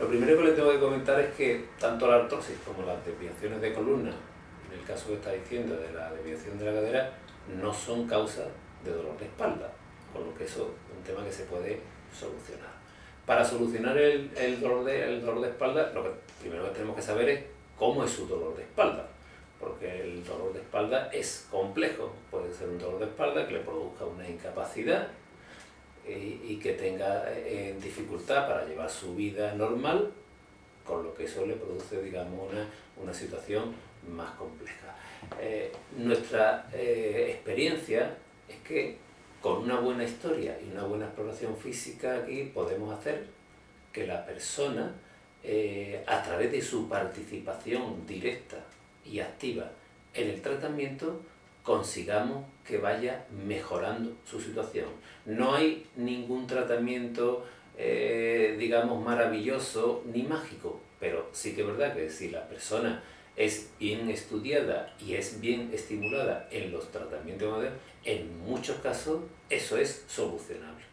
Lo primero que le tengo que comentar es que tanto la artrosis como las desviaciones de columna, en el caso que está diciendo de la desviación de la cadera, no son causa de dolor de espalda, con lo que eso es un tema que se puede solucionar. Para solucionar el, dolor, de, dolor de espalda, lo que primero que tenemos que saber es cómo es su dolor de espalda, porque el dolor de espalda es complejo, puede ser un dolor de espalda que le produzca una incapacidad y, que tenga eh, dificultad para llevar su vida normal, con lo que eso le produce, digamos, una, situación más compleja. Eh, nuestra eh, experiencia es que con una buena historia y una buena exploración física aquí podemos hacer que la persona, a través de su participación directa y activa en el tratamiento, consigamos que vaya mejorando su situación. No hay ningún tratamiento, eh, digamos, maravilloso ni mágico, pero sí que es verdad que si la persona es bien estudiada y es bien estimulada en los tratamientos modernos, en muchos casos eso es solucionable.